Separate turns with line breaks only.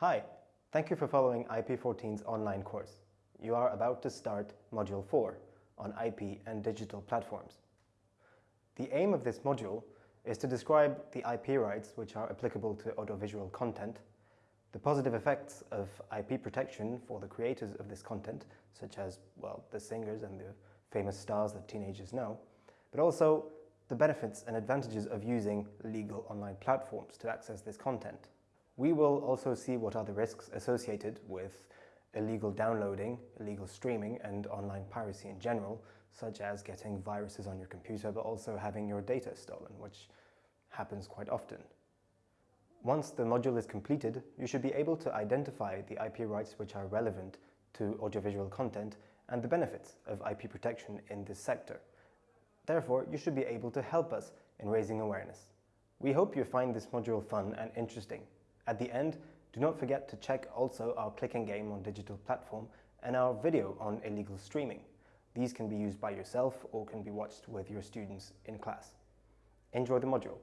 Hi, thank you for following IP14's online course. You are about to start Module 4 on IP and digital platforms. The aim of this module is to describe the IP rights which are applicable to audiovisual content, the positive effects of IP protection for the creators of this content, such as, well, the singers and the famous stars that teenagers know, but also the benefits and advantages of using legal online platforms to access this content. We will also see what are the risks associated with illegal downloading, illegal streaming and online piracy in general, such as getting viruses on your computer but also having your data stolen, which happens quite often. Once the module is completed, you should be able to identify the IP rights which are relevant to audiovisual content and the benefits of IP protection in this sector. Therefore, you should be able to help us in raising awareness. We hope you find this module fun and interesting. At the end, do not forget to check also our clicking game on digital platform and our video on illegal streaming. These can be used by yourself or can be watched with your students in class. Enjoy the module.